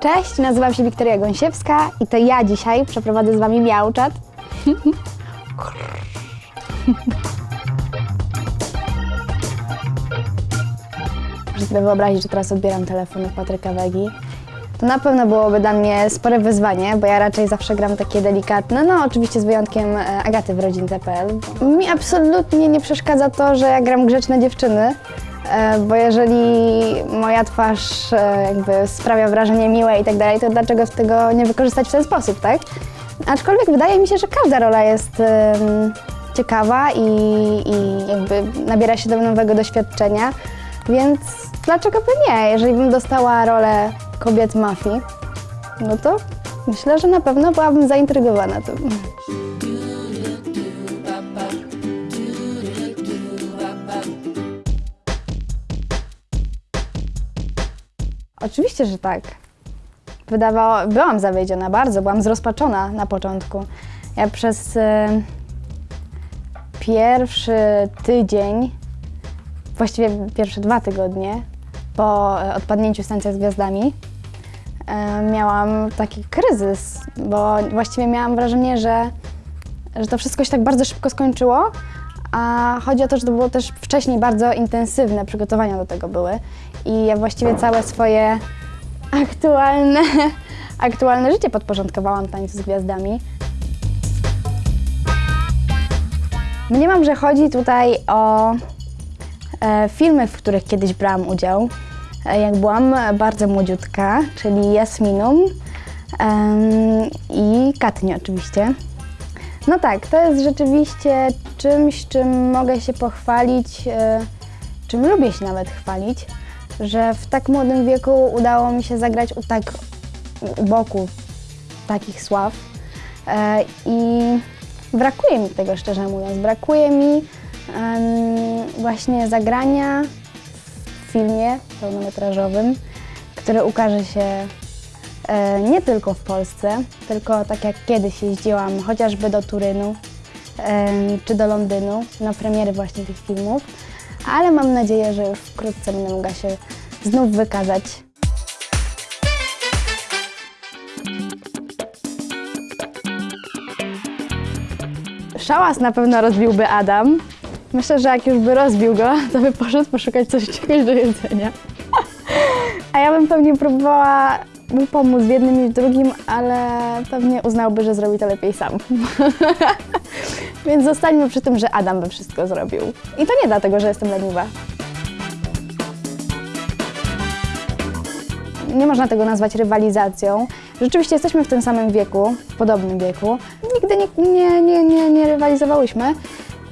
Cześć, nazywam się Wiktoria Gąsiewska i to ja dzisiaj przeprowadzę z Wami miauczat. Muszę sobie wyobrazić, że teraz odbieram telefon od Patryka Wegi. To na pewno byłoby dla mnie spore wyzwanie, bo ja raczej zawsze gram takie delikatne, no oczywiście z wyjątkiem e, Agaty w rodzince.pl. Mi absolutnie nie przeszkadza to, że ja gram grzeczne dziewczyny, e, bo jeżeli moja twarz e, jakby sprawia wrażenie miłe i tak dalej, to dlaczego tego nie wykorzystać w ten sposób, tak? Aczkolwiek wydaje mi się, że każda rola jest ciekawa i, i jakby nabiera się do nowego doświadczenia, więc dlaczego by nie? Jeżeli bym dostała rolę kobiet mafii, no to myślę, że na pewno byłabym zaintrygowana tym. Oczywiście, że tak. Wydawało, byłam zawiedziona bardzo, byłam zrozpaczona na początku. Ja przez e, pierwszy tydzień, właściwie pierwsze dwa tygodnie po e, odpadnięciu Stacja z Gwiazdami, miałam taki kryzys, bo właściwie miałam wrażenie, że, że to wszystko się tak bardzo szybko skończyło, a chodzi o to, że to było też wcześniej bardzo intensywne, przygotowania do tego były i ja właściwie całe swoje aktualne, aktualne życie podporządkowałam tańcu z gwiazdami. Mniemam, że chodzi tutaj o e, filmy, w których kiedyś brałam udział, e, jak byłam bardzo młodziutka, czyli Jasminum em, i Katnie oczywiście. No tak, to jest rzeczywiście czymś, czym mogę się pochwalić, e, czym lubię się nawet chwalić, że w tak młodym wieku udało mi się zagrać u tak u boku takich sław. E, I brakuje mi tego, szczerze mówiąc. Brakuje mi właśnie zagrania filmie pełnometrażowym, który ukaże się e, nie tylko w Polsce, tylko tak jak kiedyś jeździłam chociażby do Turynu em, czy do Londynu na premiery właśnie tych filmów, ale mam nadzieję, że już wkrótce będę mogła się znów wykazać. Szałas na pewno rozbiłby Adam. Myślę, że jak już by rozbił go, to by poszedł poszukać coś czegoś do jedzenia. A ja bym pewnie próbowała mu pomóc w jednym i w drugim, ale pewnie uznałby, że zrobi to lepiej sam. Więc zostańmy przy tym, że Adam by wszystko zrobił. I to nie dlatego, że jestem leniwa. Nie można tego nazwać rywalizacją. Rzeczywiście jesteśmy w tym samym wieku, w podobnym wieku. Nigdy nie, nie, nie, nie, nie rywalizowałyśmy.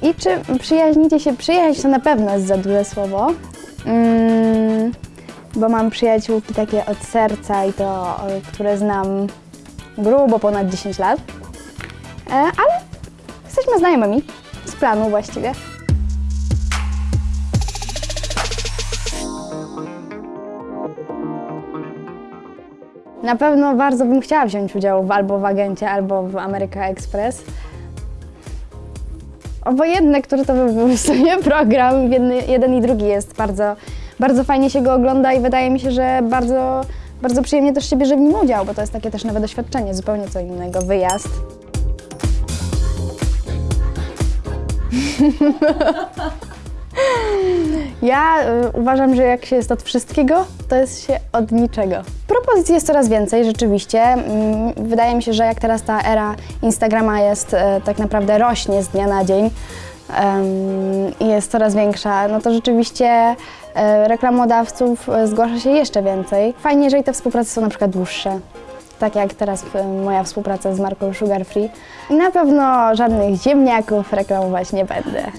I czy przyjaźnicie się? Przyjaźń to na pewno jest za duże słowo. Mm, bo mam przyjaciółki takie od serca i to, o, które znam grubo ponad 10 lat. E, ale jesteśmy znajomymi, z planu właściwie. Na pewno bardzo bym chciała wziąć udział w, albo w Agencie, albo w America Express. Obojętne, który to by był w sumie program, jeden, jeden i drugi jest bardzo, bardzo fajnie się go ogląda i wydaje mi się, że bardzo, bardzo przyjemnie też się bierze w nim udział, bo to jest takie też nowe doświadczenie, zupełnie co innego, wyjazd. Ja y, uważam, że jak się jest od wszystkiego, to jest się od niczego. Propozycji jest coraz więcej, rzeczywiście. Mm, Wydaje mi się, że jak teraz ta era Instagrama jest, e, tak naprawdę rośnie z dnia na dzień i jest coraz większa, no to rzeczywiście e, reklamodawców zgłasza się jeszcze więcej. Fajnie, jeżeli te współprace są na przykład dłuższe. Tak jak teraz moja współpraca z marką Sugar Free. Na pewno żadnych ziemniaków reklamować nie będę.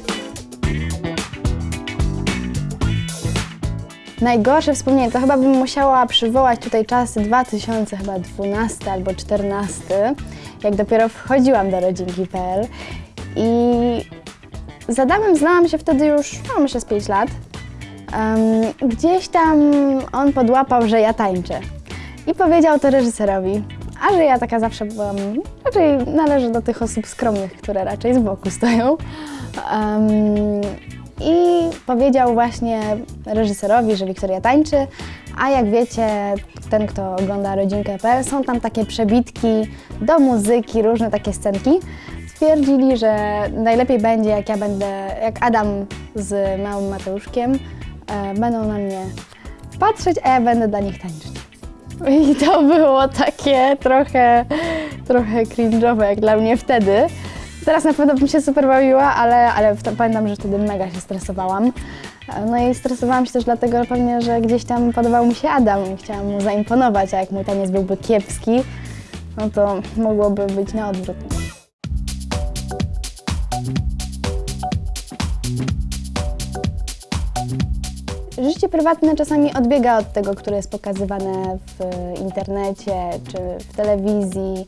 Najgorsze wspomnienie, to chyba bym musiała przywołać tutaj czasy 2012 albo 2014, jak dopiero wchodziłam do rodzinki.pl i z Adamem znałam się wtedy już, no z 5 lat. Em, gdzieś tam on podłapał, że ja tańczę i powiedział to reżyserowi, a że ja taka zawsze byłam, raczej należę do tych osób skromnych, które raczej z boku stoją. Em, powiedział właśnie reżyserowi, że Wiktoria tańczy, a jak wiecie, ten kto ogląda rodzinkę.pl, są tam takie przebitki do muzyki, różne takie scenki. Stwierdzili, że najlepiej będzie jak ja będę, jak Adam z małym Mateuszkiem e, będą na mnie patrzeć, a ja będę dla nich tańczyć. I to było takie trochę, trochę cringe'owe jak dla mnie wtedy. Teraz na pewno bym się super bawiła, ale, ale pamiętam, że wtedy mega się stresowałam. No i stresowałam się też dlatego pewnie, że gdzieś tam podobał mi się Adam i chciałam mu zaimponować, a jak mój taniec byłby kiepski, no to mogłoby być na odwrót. Życie prywatne czasami odbiega od tego, które jest pokazywane w internecie czy w telewizji.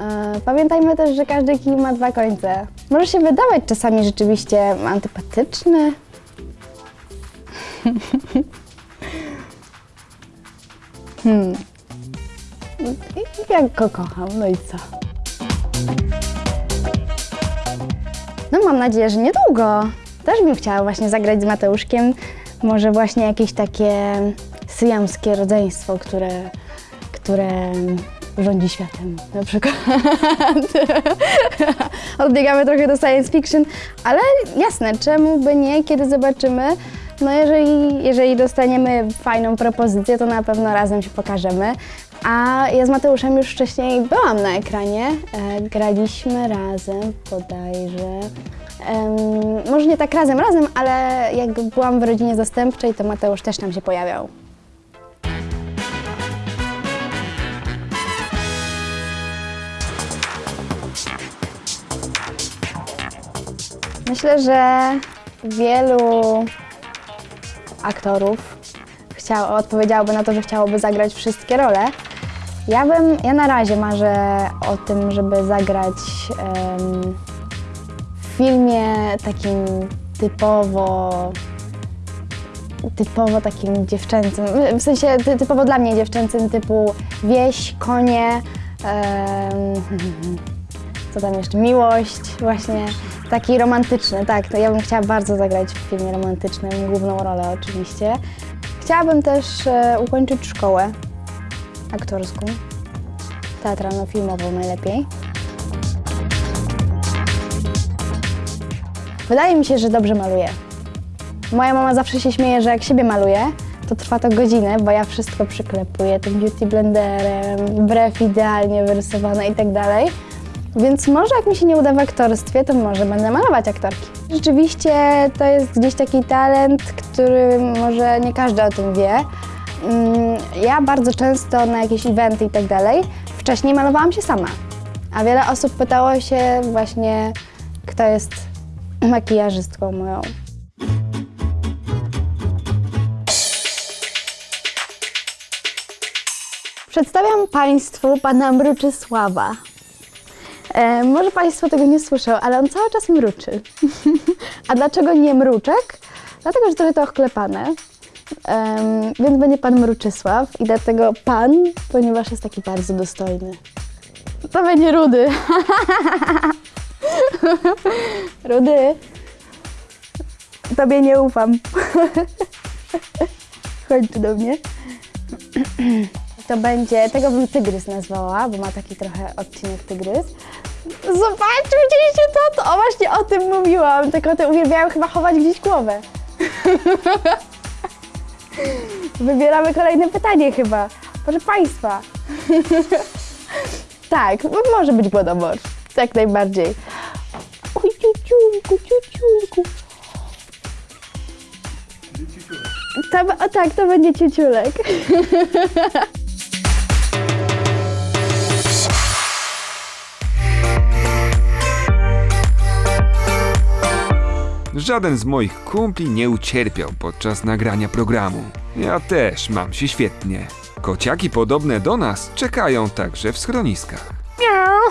E, Pamiętajmy też, że każdy kij ma dwa końce. Może się wydawać czasami rzeczywiście antypatyczny. hmm. Jak go kocham, no i co? No mam nadzieję, że niedługo. Też bym chciała właśnie zagrać z Mateuszkiem. Może właśnie jakieś takie syjamskie rodzeństwo, które, które rządzi światem na przykład. Odbiegamy trochę do science fiction, ale jasne, czemu by nie, kiedy zobaczymy. No jeżeli, jeżeli dostaniemy fajną propozycję, to na pewno razem się pokażemy. A ja z Mateuszem już wcześniej byłam na ekranie, e, graliśmy razem bodajże. Em, może nie tak razem, razem, ale jak byłam w rodzinie zastępczej, to Mateusz też tam się pojawiał. Myślę, że wielu aktorów chciał, odpowiedziałoby na to, że chciałoby zagrać wszystkie role. Ja bym, ja na razie marzę o tym, żeby zagrać em, w filmie takim typowo typowo takim dziewczęcym, w sensie ty, typowo dla mnie dziewczęcym typu wieś, konie, em, co tam jeszcze, miłość właśnie, taki romantyczny, tak, to ja bym chciała bardzo zagrać w filmie romantycznym, główną rolę oczywiście. Chciałabym też e, ukończyć szkołę aktorską, teatralno-filmową najlepiej. Wydaje mi się, że dobrze maluję. Moja mama zawsze się śmieje, że jak siebie maluję, to trwa to godzinę, bo ja wszystko przyklepuję tym beauty blenderem, brew idealnie wyrysowane i tak dalej. Więc może jak mi się nie uda w aktorstwie, to może będę malować aktorki. Rzeczywiście to jest gdzieś taki talent, który może nie każdy o tym wie. Mm, Ja bardzo często na jakieś eventy i tak dalej, wcześniej malowałam się sama. A wiele osób pytało się właśnie, kto jest makijażystką moją. Przedstawiam Państwu pana Mruczysława. E, może Państwo tego nie słyszą, ale on cały czas mruczy. A dlaczego nie mruczek? Dlatego, że trochę to ochklepane. Em, więc będzie pan Mruczysław i dlatego pan, ponieważ jest taki bardzo dostojny. To będzie Rudy. Rudy. Tobie nie ufam. Chodź tu do mnie. To będzie, tego bym tygrys nazwała, bo ma taki trochę odcinek tygrys. Zobaczcie, widzieliście to? To o, właśnie o tym mówiłam. Te koty uwielbiają chyba chować gdzieś głowę. Wybieramy kolejne pytanie chyba. Proszę Państwa. tak, może być głodomor. Jak najbardziej. Oj, ciuciulku, ciuciulku. To, o tak, to będzie ciuciulek. Żaden z moich kumpli nie ucierpiał podczas nagrania programu. Ja też mam się świetnie. Kociaki podobne do nas czekają także w schroniskach. Miau.